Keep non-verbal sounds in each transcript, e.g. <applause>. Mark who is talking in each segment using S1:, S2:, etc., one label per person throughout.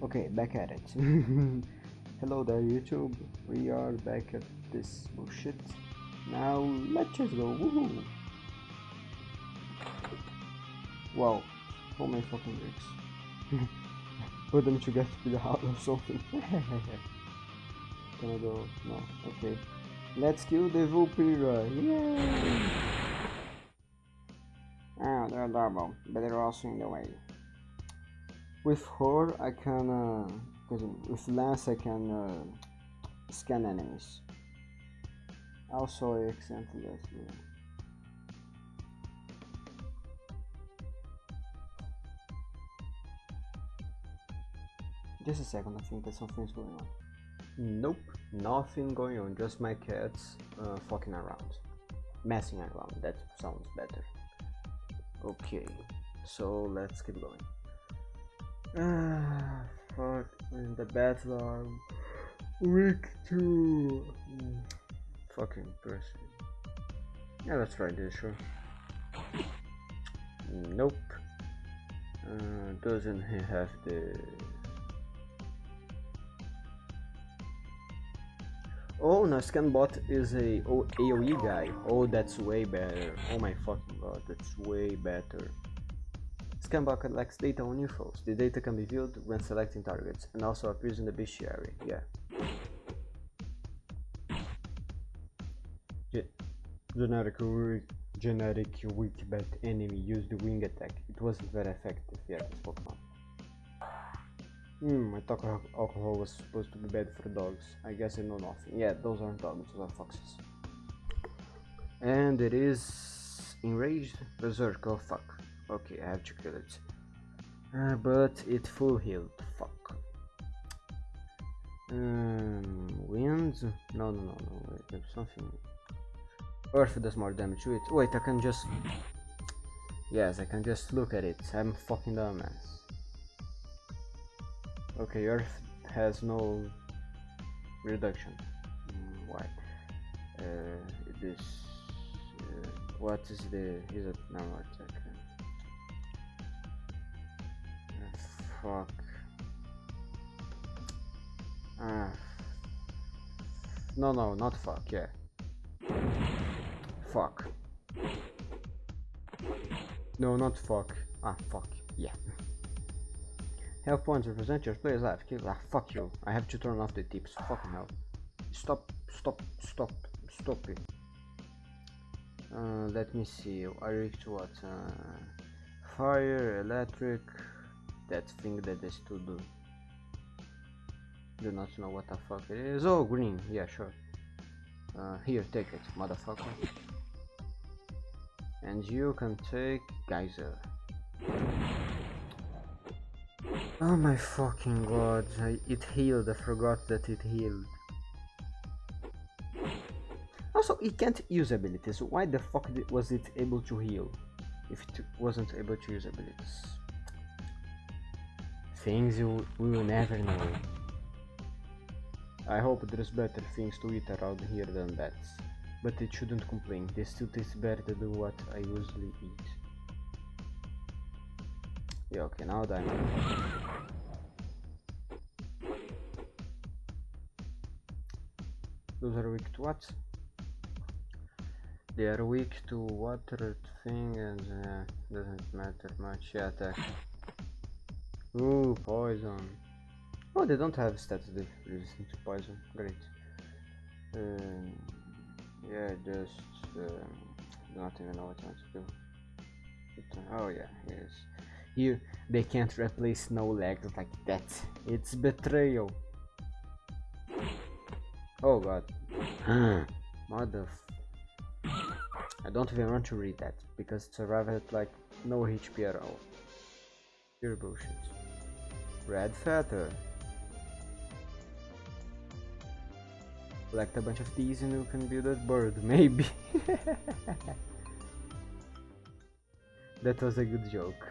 S1: Okay, back at it. <laughs> Hello there, YouTube. We are back at this bullshit. Now, let's just go. Woohoo! Wow, how many fucking bricks? <laughs> Put them together to the house or something. <laughs> Can I go? No. Okay. Let's kill the Vampira. Yay! Ah, they're double, but they're also in the way. With her, I can, uh, with Lance I can uh, scan enemies. Also, accidentally left me. Just a second, I think that something's going on. Nope, nothing going on, just my cats uh, fucking around. Messing around, that sounds better. Okay, so let's keep going. Ah, fuck, man, the battle are weak too. Mm, fucking person. Yeah, let's try this, sure. Nope. Uh, doesn't he have the Oh, no, Scanbot is a AoE guy. Oh, that's way better. Oh my fucking god, that's way better. Scanbot collects data on UFOs. The data can be viewed when selecting targets and also appears in the bestiary. Yeah. Ge generic, generic weak bet enemy used wing attack. It wasn't very effective. Yeah, this Pokemon. Hmm, I thought alcohol was supposed to be bad for dogs. I guess I know nothing. Yeah, those aren't dogs, those are foxes. And it is enraged berserk. Oh fuck. Okay, I have kill it. Uh, but it full healed. Fuck. Um? No, no, no, no. Wait, there's something. Earth does more damage to it. Wait, I can just. Yes, I can just look at it. I'm fucking dumbass. Okay, Earth has no reduction. Mm, why? Uh, this. Uh, what is the? Is it no Uh, fuck. Ah. No, no, not fuck. Yeah. Fuck. No, not fuck. Ah, fuck. Yeah. Health points represent your player's life. Kill ah, fuck you. I have to turn off the tips. Fucking hell. Stop, stop, stop, stop it. Uh, let me see. I reach what? Uh, fire, electric. That thing that they still do. Do not know what the fuck it is. Oh, green. Yeah, sure. Uh, here, take it, motherfucker. And you can take Geyser. Oh my fucking god, I, it healed, I forgot that it healed. Also, it can't use abilities, why the fuck was it able to heal? If it wasn't able to use abilities. Things you, will never know. I hope there's better things to eat around here than bats. But it shouldn't complain, they still taste better than what I usually eat. Yeah, okay, now diamond. Those are weak to what? They are weak to water thing and uh, doesn't matter much. Yeah, attack. Ooh, poison. Oh, they don't have stats resistant to poison. Great. Um, yeah, just uh, not even know what I to do. Oh yeah, yes. Here, they can't replace no legs like that. It's betrayal. Oh god. Mother. I don't even want to read that because it's arrived at like no HP at all. Pure bullshit. Red feather. Collect a bunch of these and you can build a bird, <laughs> maybe. that was a good joke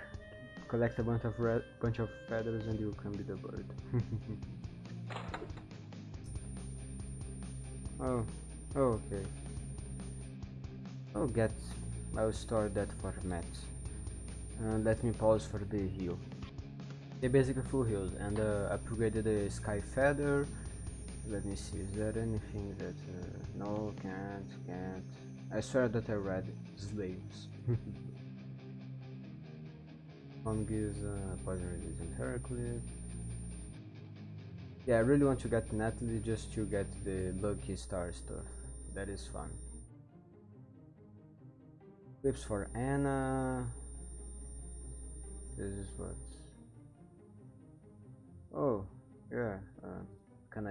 S1: collect a bunch of red, bunch of feathers and you can be the bird. <laughs> oh, oh, okay. I'll get, I'll store that for Matt. Uh, let me pause for the heal. They basically full healed and uh, upgraded the Sky Feather. Let me see, is there anything that... Uh, no, can't, can't. I swear that I read slaves. <laughs> Fungus, uh, poison resistant Heraclid. Yeah, I really want to get Natalie just to get the Lucky Star stuff. That is fun. Clips for Anna. This is what.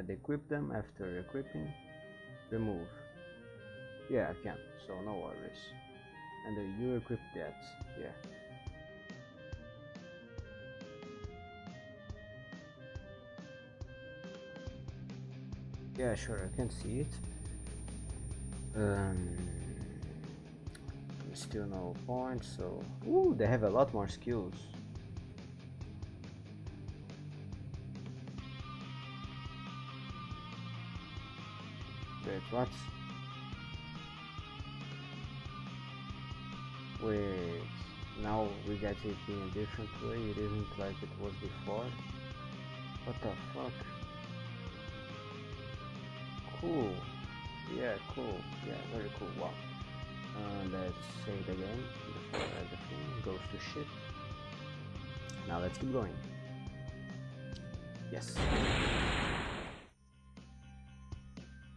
S1: Can I equip them after equipping? Remove. Yeah, I can, so no worries. And you equip that, yeah. Yeah, sure, I can see it. Um, still no points, so... Ooh, they have a lot more skills. What? Wait, now we get it in a different way, it isn't like it was before? What the fuck? Cool. Yeah, cool. Yeah, very cool. Wow. Uh, let's save again before everything goes to shit. Now let's keep going. Yes.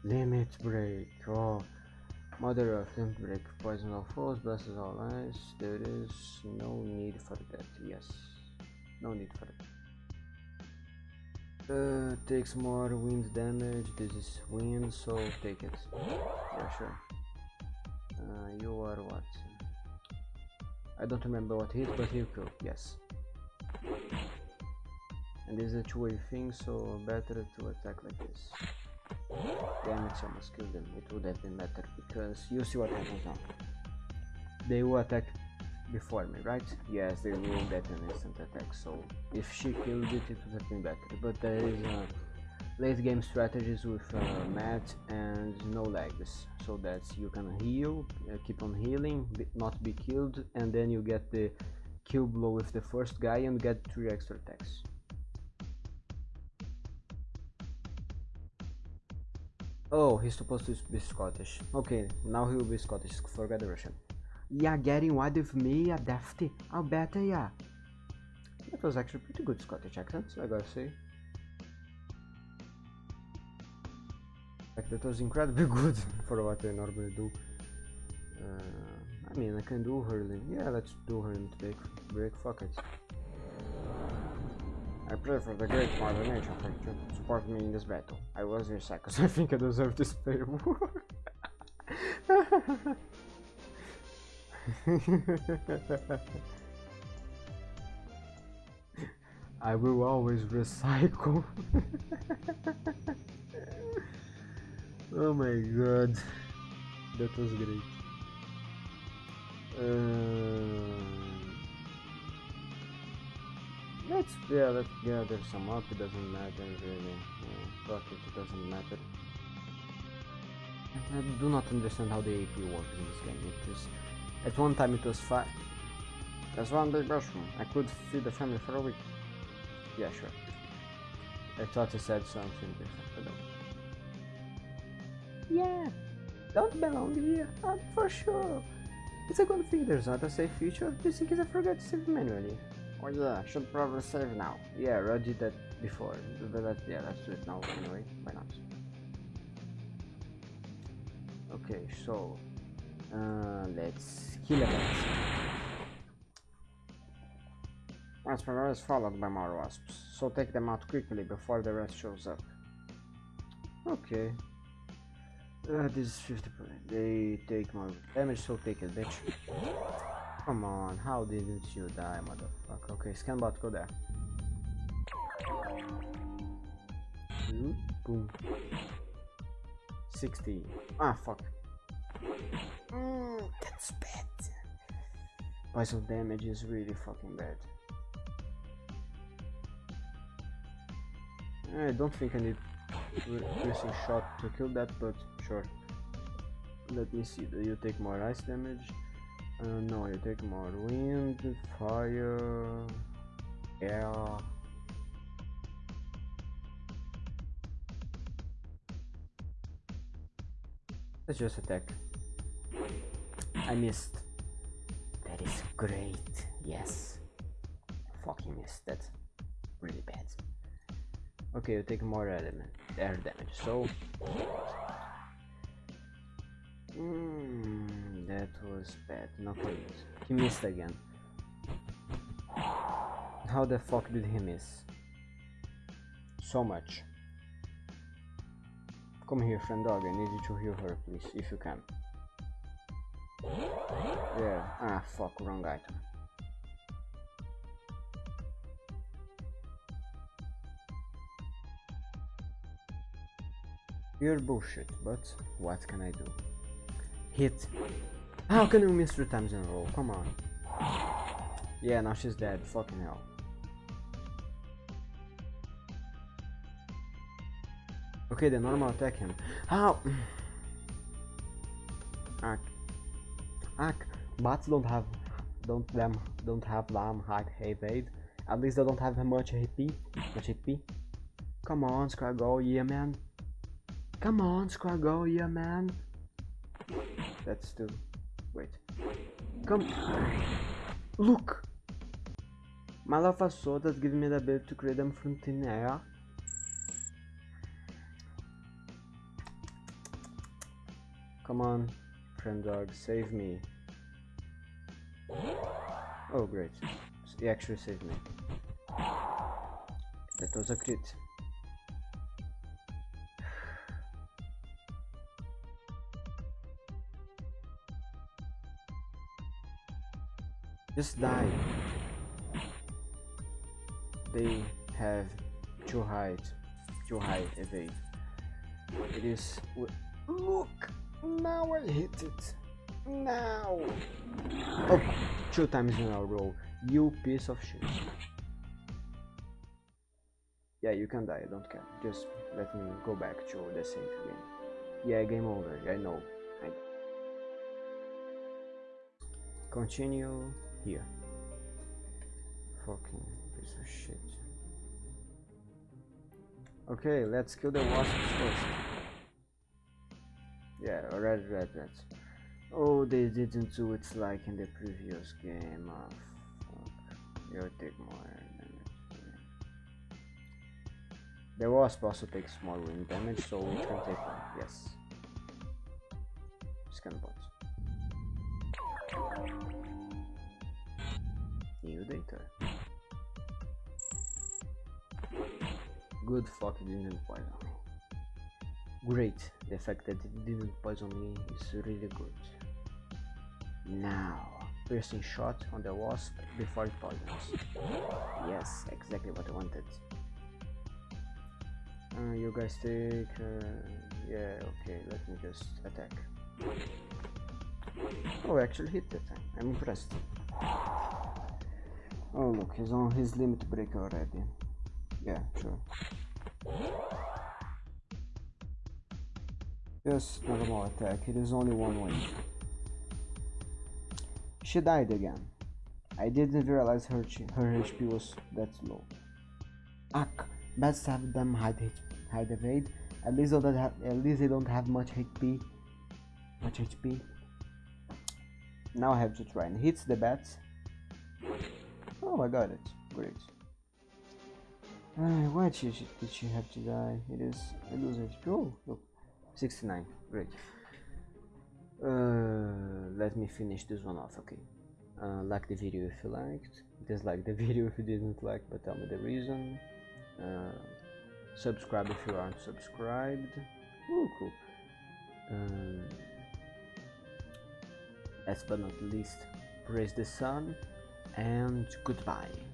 S1: Limit break. Oh. Mother of limit break. Poison of foes, blesses all eyes. There is no need for that. Yes. No need for that. Uh, takes more wind damage. This is wind, so take it. Yeah, sure. Uh, you are what? I don't remember what hit, but you cool. Yes. And this is a two-way thing, so better to attack like this. Damn it, almost killed them. It would have been better because you see what happens now. They will attack before me, right? Yes, they will get an instant attack, so if she killed it, it would have been better. But there is uh, late game strategies with uh, Matt and no legs, so that you can heal, uh, keep on healing, not be killed, and then you get the kill blow with the first guy and get 3 extra attacks. Oh, he's supposed to be Scottish. Okay, now he will be Scottish, forget the Russian. Yeah, getting wide with me, a dafty. I'll bet yeah. That was actually pretty good Scottish accent, I gotta say. Like, that was incredibly <laughs> good for what I normally do. Uh, I mean, I can do hurling. Yeah, let's do hurling to break, break fuck it. I pray for the great Mother Nature to support me in this battle. I was your because I think I deserve this <laughs> favor. I will always recycle. <laughs> oh my god, that was great. Uh, let's yeah, let's gather some up. It doesn't matter really. Yeah, fuck it, it doesn't matter. I do not understand how the AP works in this game. It is at one time it was fine. There's one big mushroom. I could feed the family for a week. Yeah, sure. I thought you said something different, Yeah, don't belong here, uh, for sure. It's a good thing there's not a save feature, just in case I forget to save manually. Oh yeah, should probably save now. Yeah, I did that before, but yeah, let's do it now anyway, why not? Okay, so uh, let's kill a bat. Rasper is followed by more wasps, so take them out quickly before the rest shows up. Okay. Uh, this is 50 They take more damage, so take it, bitch. Come on, how didn't you die, motherfucker? Okay, scanbot, go there. Boom. 60. Ah, fuck. Mm, that's bad. Poison damage is really fucking bad. I don't think I need a piercing shot to kill that, but sure. Let me see. Do you take more ice damage? Uh, no, you take more wind, fire, air. Let's just attack. I missed. That is great. Yes. Fucking missed. That's really bad. Okay, you take more element air damage. So. Hmm that was bad. No. He missed again. How the fuck did he miss? So much. Come here, friend dog. I need you to heal her, please, if you can. Yeah. Ah, fuck. Wrong item. You're bullshit, but what can I do? Hit. How can you miss three times in a row? Come on. Yeah, now she's dead. Fucking hell. Okay, the normal attack him. How? Ark. Ark. Bats don't have, don't them, don't have lamb high evade. At least they don't have much HP. Much HP. Come on, Squaggle, yeah man. Come on, Squaggle, yeah man. That's too. Wait. Come. Look. My lava sword has given me the ability to create them from thin air. Come on, friend dog, save me. Oh, great. He actually saved me. That was a crit. Just die. They have too high, too high evade. It is. Look! Now I hit it. Now. Oh, two times in a row. You piece of shit. Yeah, you can die. I don't care. Just let me go back to the save game. Yeah, game over. I know. I continue here. Fucking piece of shit. Okay, let's kill the wasps first. Yeah, red, red, red. Oh, they didn't do it like in the previous game. Oh, fuck. You'll take more damage. The wasp also takes more wind damage, so we can take one. Yes. Scan bot. Data. Good fuck, didn't poison me. Great, the fact that it didn't poison me is really good. Now, piercing shot on the wasp before it poisons. Yes, exactly what I wanted. Uh, you guys take... Uh, yeah, okay, let me just attack. Oh, I actually hit that time. I'm impressed. Oh look, he's on his limit break already. Yeah, sure. Just normal attack, it is only one win. She died again. I didn't realize her her HP was that low. Ak, best have them hide hide evade. At least they at least they don't have much HP. Much HP. Now I have to try and hit the bats. Oh, I got it. Great. Uh, why did she, did she have to die? It is was HP. Oh, look, 69. Great. Uh, let me finish this one off. Okay. Uh, like the video if you liked. Dislike the <laughs> video if you didn't like, but tell me the reason. Uh, subscribe if you aren't subscribed. Ooh, cool. Um, last but not least, praise the sun and goodbye.